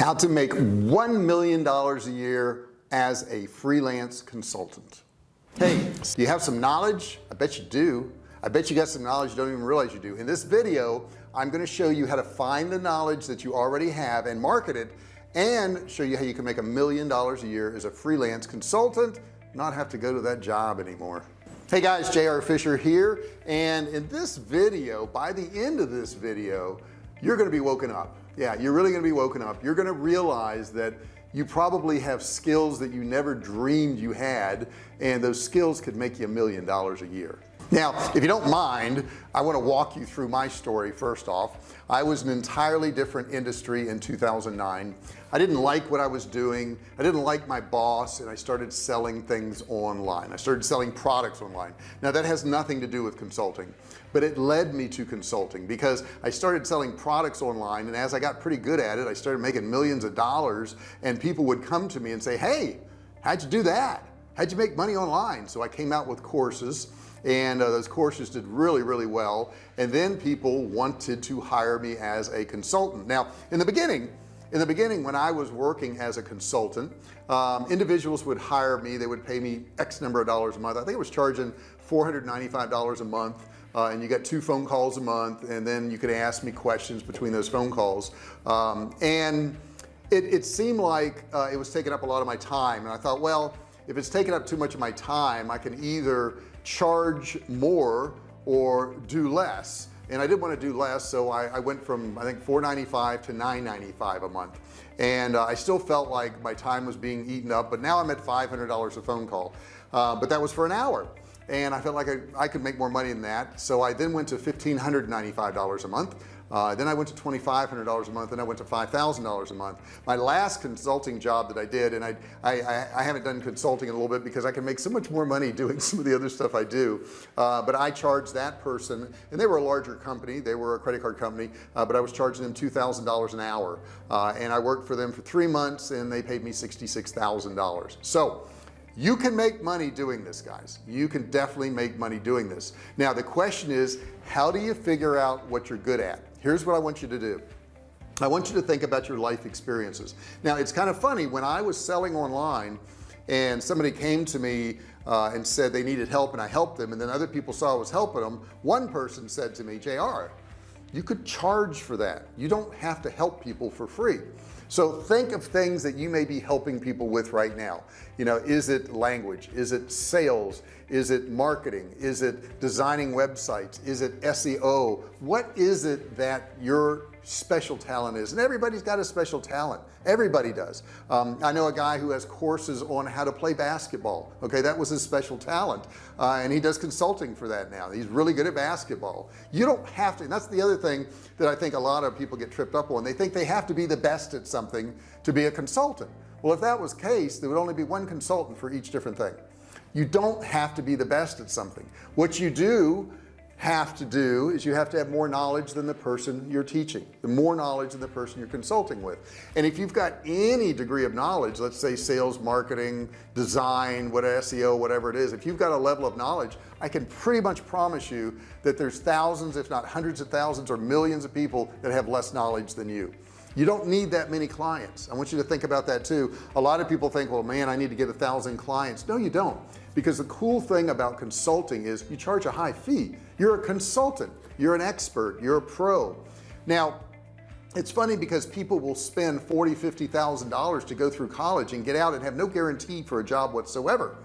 how to make one million dollars a year as a freelance consultant. Hey do you have some knowledge? I bet you do. I bet you got some knowledge you don't even realize you do. In this video I'm going to show you how to find the knowledge that you already have and market it and show you how you can make a million dollars a year as a freelance consultant not have to go to that job anymore. Hey guys JR Fisher here and in this video by the end of this video you're going to be woken up yeah you're really going to be woken up. You're going to realize that you probably have skills that you never dreamed you had and those skills could make you a million dollars a year now if you don't mind I want to walk you through my story first off. I was an entirely different industry in 2009 I didn't like what I was doing. I didn't like my boss and I started selling things online. I started selling products online. Now that has nothing to do with consulting but it led me to consulting because I started selling products online and as I got pretty good at it I started making millions of dollars and people would come to me and say hey how'd you do that? How'd you make money online? So I came out with courses and uh, those courses did really really well. And then people wanted to hire me as a consultant. Now in the beginning in the beginning when I was working as a consultant um, individuals would hire me. They would pay me X number of dollars a month. I think it was charging $495 a month uh, and you got two phone calls a month and then you could ask me questions between those phone calls. Um, and it, it, seemed like uh, it was taking up a lot of my time. And I thought well if it's taking up too much of my time I can either charge more or do less. And I didn't want to do less so I, I went from I think 495 to 995 a month. And uh, I still felt like my time was being eaten up but now I'm at $500 a phone call. Uh, but that was for an hour. And I felt like I, I could make more money than that so I then went to $1,595 a month uh, then I went to $2,500 a month and I went to $5,000 a month. My last consulting job that I did and I, I I haven't done consulting in a little bit because I can make so much more money doing some of the other stuff I do. Uh, but I charged that person and they were a larger company. They were a credit card company uh, but I was charging them $2,000 an hour. Uh, and I worked for them for three months and they paid me $66,000 so you can make money doing this guys. You can definitely make money doing this. Now the question is how do you figure out what you're good at here's what I want you to do. I want you to think about your life experiences. Now it's kind of funny when I was selling online and somebody came to me uh, and said they needed help and I helped them and then other people saw I was helping them one person said to me JR you could charge for that. You don't have to help people for free so think of things that you may be helping people with right now. You know is it language? Is it sales? Is it marketing? Is it designing websites? Is it SEO what is it that your special talent is. And everybody's got a special talent. Everybody does. Um, I know a guy who has courses on how to play basketball. Okay that was his special talent. Uh, and he does consulting for that now. He's really good at basketball. You don't have to and that's the other thing that I think a lot of people get tripped up on. They think they have to be the best at something to be a consultant. Well if that was case there would only be one consultant for each different thing. You don't have to be the best at something. What you do have to do is you have to have more knowledge than the person you're teaching the more knowledge than the person you're consulting with. And if you've got any degree of knowledge let's say sales marketing design what SEO whatever it is if you've got a level of knowledge I can pretty much promise you that there's thousands if not hundreds of thousands or millions of people that have less knowledge than you. You don't need that many clients. I want you to think about that too. A lot of people think well man I need to get a thousand clients. No you don't because the cool thing about consulting is you charge a high fee. You're a consultant. You're an expert. You're a pro. Now it's funny because people will spend forty fifty thousand dollars to go through college and get out and have no guarantee for a job whatsoever.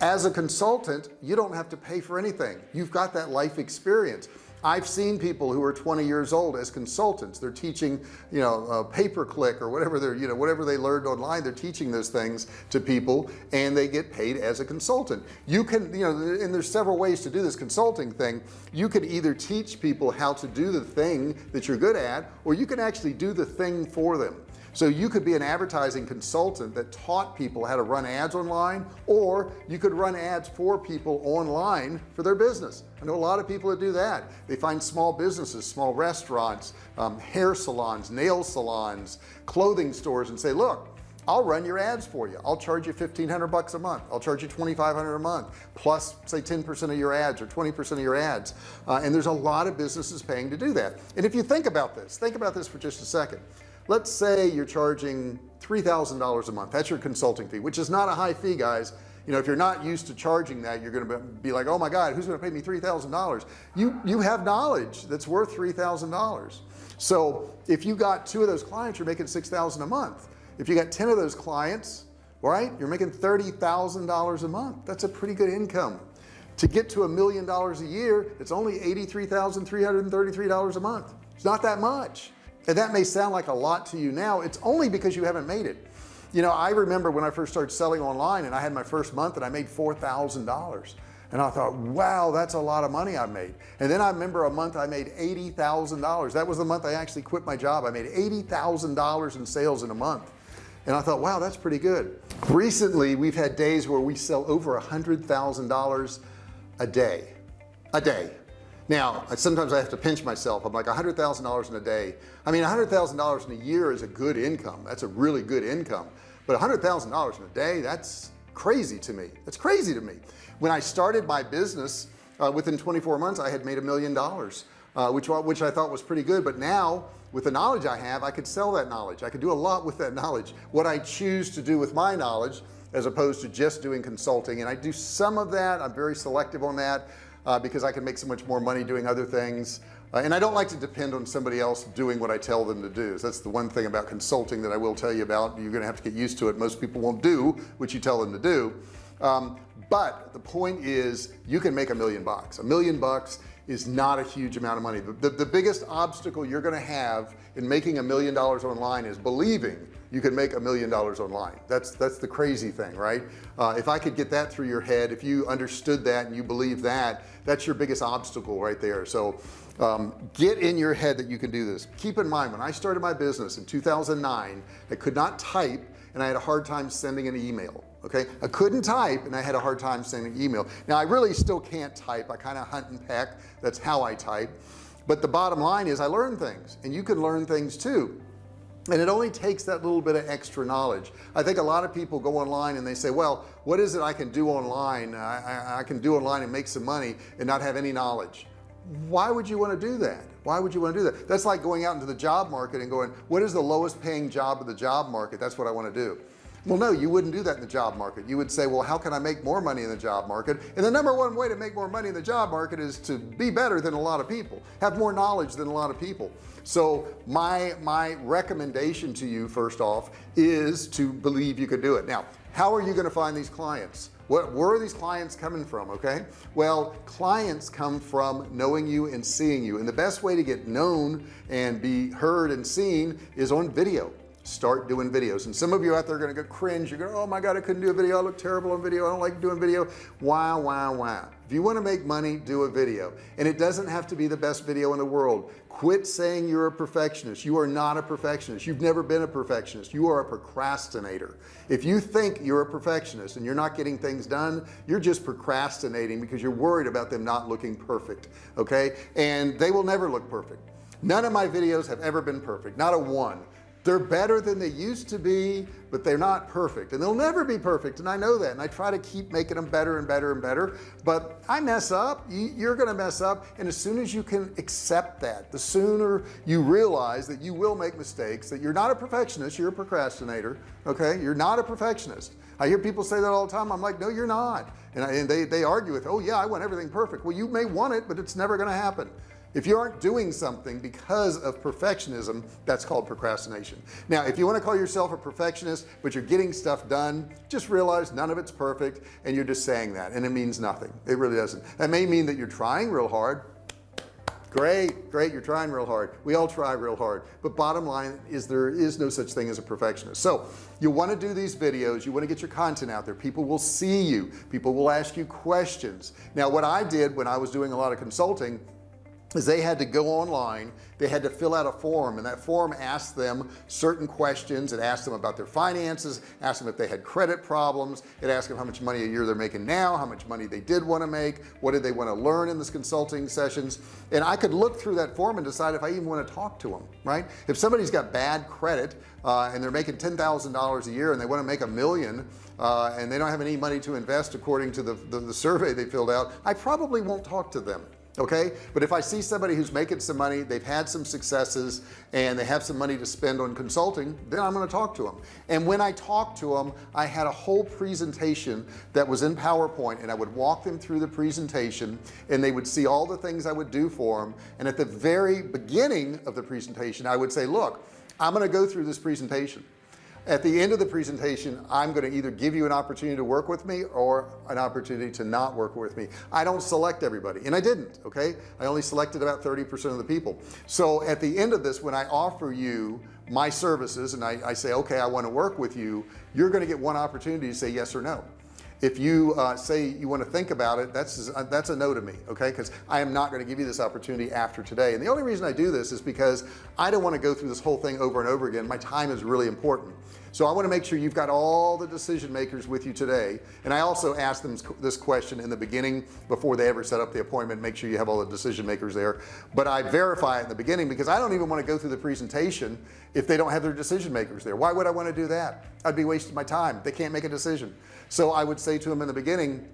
As a consultant you don't have to pay for anything. You've got that life experience I've seen people who are 20 years old as consultants. They're teaching you know uh, pay-per-click or whatever they're you know whatever they learned online they're teaching those things to people and they get paid as a consultant. You can you know and there's several ways to do this consulting thing. You could either teach people how to do the thing that you're good at or you can actually do the thing for them so you could be an advertising consultant that taught people how to run ads online or you could run ads for people online for their business. I know a lot of people that do that. They find small businesses small restaurants um, hair salons nail salons clothing stores and say look I'll run your ads for you. I'll charge you 1500 bucks a month. I'll charge you 2500 a month plus say 10% of your ads or 20% of your ads. Uh, and there's a lot of businesses paying to do that. And if you think about this think about this for just a second let's say you're charging $3,000 a month. That's your consulting fee which is not a high fee guys. You know if you're not used to charging that you're going to be like oh my god who's going to pay me $3,000 you you have knowledge that's worth $3,000 so if you got two of those clients you're making 6,000 a month. If you got 10 of those clients right you're making $30,000 a month. That's a pretty good income. To get to a million dollars a year it's only $83,333 a month. It's not that much and that may sound like a lot to you now. It's only because you haven't made it. You know I remember when I first started selling online and I had my first month and I made $4,000 and I thought wow that's a lot of money I made. And then I remember a month I made $80,000 that was the month I actually quit my job. I made $80,000 in sales in a month. And I thought wow that's pretty good. Recently we've had days where we sell over a hundred thousand dollars a day. A day now sometimes I have to pinch myself. I'm like a hundred thousand dollars in a day. I mean a hundred thousand dollars in a year is a good income. That's a really good income. But a hundred thousand dollars in a day that's crazy to me. That's crazy to me. When I started my business uh, within 24 months I had made a million dollars uh, which which I thought was pretty good. But now with the knowledge I have I could sell that knowledge. I could do a lot with that knowledge. What I choose to do with my knowledge as opposed to just doing consulting. And I do some of that. I'm very selective on that uh, because I can make so much more money doing other things. Uh, and I don't like to depend on somebody else doing what I tell them to do. So that's the one thing about consulting that I will tell you about. You're gonna have to get used to it. Most people won't do what you tell them to do. Um, but the point is you can make a million bucks. A million bucks is not a huge amount of money. The, the, the biggest obstacle you're gonna have in making a million dollars online is believing you can make a million dollars online. That's that's the crazy thing right? Uh, if I could get that through your head if you understood that and you believe that that's your biggest obstacle right there. So um, get in your head that you can do this. Keep in mind when I started my business in 2009 I could not type and I had a hard time sending an email okay? I couldn't type and I had a hard time sending email. Now I really still can't type. I kind of hunt and peck. That's how I type. But the bottom line is I learn things and you can learn things too and it only takes that little bit of extra knowledge. I think a lot of people go online and they say well what is it I can do online? I, I, I can do online and make some money and not have any knowledge. Why would you want to do that? Why would you want to do that? That's like going out into the job market and going what is the lowest paying job of the job market? That's what I want to do well no you wouldn't do that in the job market. You would say well how can I make more money in the job market? And the number one way to make more money in the job market is to be better than a lot of people have more knowledge than a lot of people. So my my recommendation to you first off is to believe you can do it. Now how are you going to find these clients? What where are these clients coming from okay? Well clients come from knowing you and seeing you. And the best way to get known and be heard and seen is on video start doing videos. And some of you out there are going to go cringe. You're going oh my god I couldn't do a video. I look terrible on video. I don't like doing video. Wow wow wow if you want to make money do a video. And it doesn't have to be the best video in the world. Quit saying you're a perfectionist. You are not a perfectionist. You've never been a perfectionist. You are a procrastinator. If you think you're a perfectionist and you're not getting things done you're just procrastinating because you're worried about them not looking perfect okay? And they will never look perfect. None of my videos have ever been perfect. Not a one they're better than they used to be but they're not perfect. And they'll never be perfect and I know that and I try to keep making them better and better and better. But I mess up. You're gonna mess up and as soon as you can accept that the sooner you realize that you will make mistakes that you're not a perfectionist you're a procrastinator okay? You're not a perfectionist. I hear people say that all the time. I'm like no you're not. And, I, and they they argue with oh yeah I want everything perfect. Well you may want it but it's never going to happen if you aren't doing something because of perfectionism that's called procrastination. Now if you want to call yourself a perfectionist but you're getting stuff done just realize none of it's perfect and you're just saying that and it means nothing. It really doesn't. That may mean that you're trying real hard. Great great you're trying real hard. We all try real hard. But bottom line is there is no such thing as a perfectionist. So you want to do these videos you want to get your content out there. People will see you. People will ask you questions. Now what I did when I was doing a lot of consulting is they had to go online they had to fill out a form and that form asked them certain questions. It asked them about their finances asked them if they had credit problems. It asked them how much money a year they're making now how much money they did want to make what did they want to learn in this consulting sessions. And I could look through that form and decide if I even want to talk to them right? If somebody's got bad credit uh, and they're making ten thousand dollars a year and they want to make a million uh, and they don't have any money to invest according to the, the, the survey they filled out I probably won't talk to them okay? But if I see somebody who's making some money they've had some successes and they have some money to spend on consulting then I'm going to talk to them and when I talk to them I had a whole presentation that was in PowerPoint and I would walk them through the presentation and they would see all the things I would do for them and at the very beginning of the presentation I would say look I'm going to go through this presentation at the end of the presentation I'm going to either give you an opportunity to work with me or an opportunity to not work with me. I don't select everybody and I didn't okay? I only selected about 30% of the people. So at the end of this when I offer you my services and I, I say okay I want to work with you you're going to get one opportunity to say yes or no if you uh, say you want to think about it that's uh, that's a no to me okay? Because I am not going to give you this opportunity after today. And the only reason I do this is because I don't want to go through this whole thing over and over again. My time is really important so I want to make sure you've got all the decision makers with you today. And I also ask them this question in the beginning before they ever set up the appointment make sure you have all the decision makers there. But I verify in the beginning because I don't even want to go through the presentation if they don't have their decision makers there. Why would I want to do that? I'd be wasting my time. They can't make a decision. So I would say to them in the beginning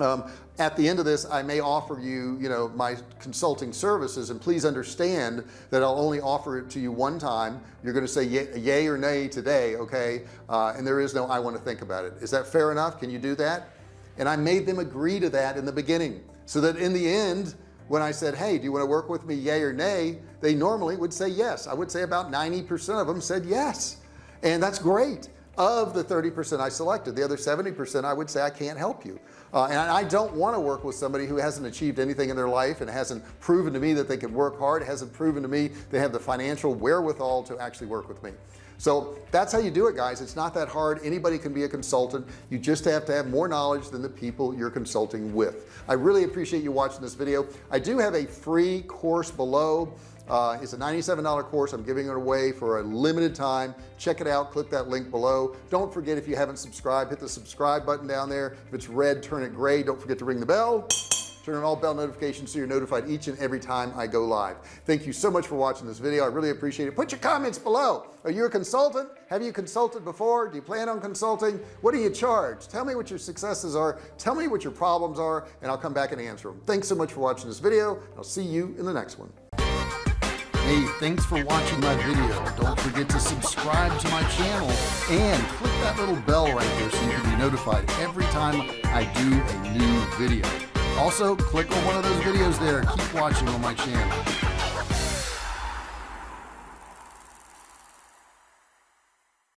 um, at the end of this I may offer you you know my consulting services and please understand that I'll only offer it to you one time. You're going to say yay, or nay today okay? Uh, and there is no I want to think about it. Is that fair enough? Can you do that? And I made them agree to that in the beginning so that in the end when I said hey do you want to work with me yay or nay? they normally would say yes. I would say about 90% of them said yes. And that's great of the 30% I selected the other 70% I would say I can't help you. Uh, and I don't want to work with somebody who hasn't achieved anything in their life and hasn't proven to me that they can work hard hasn't proven to me they have the financial wherewithal to actually work with me. So that's how you do it guys. It's not that hard. Anybody can be a consultant. You just have to have more knowledge than the people you're consulting with. I really appreciate you watching this video. I do have a free course below uh, it's a $97 course. I'm giving it away for a limited time. Check it out. Click that link below. Don't forget if you haven't subscribed hit the subscribe button down there. If it's red turn it gray. Don't forget to ring the bell. Turn on all bell notifications so you're notified each and every time I go live. Thank you so much for watching this video. I really appreciate it. Put your comments below. Are you a consultant? Have you consulted before? Do you plan on consulting? What do you charge? Tell me what your successes are. Tell me what your problems are and I'll come back and answer them thanks so much for watching this video. I'll see you in the next one Hey, thanks for watching my video. Don't forget to subscribe to my channel and click that little bell right there so you can be notified every time I do a new video. Also, click on one of those videos there. Keep watching on my channel.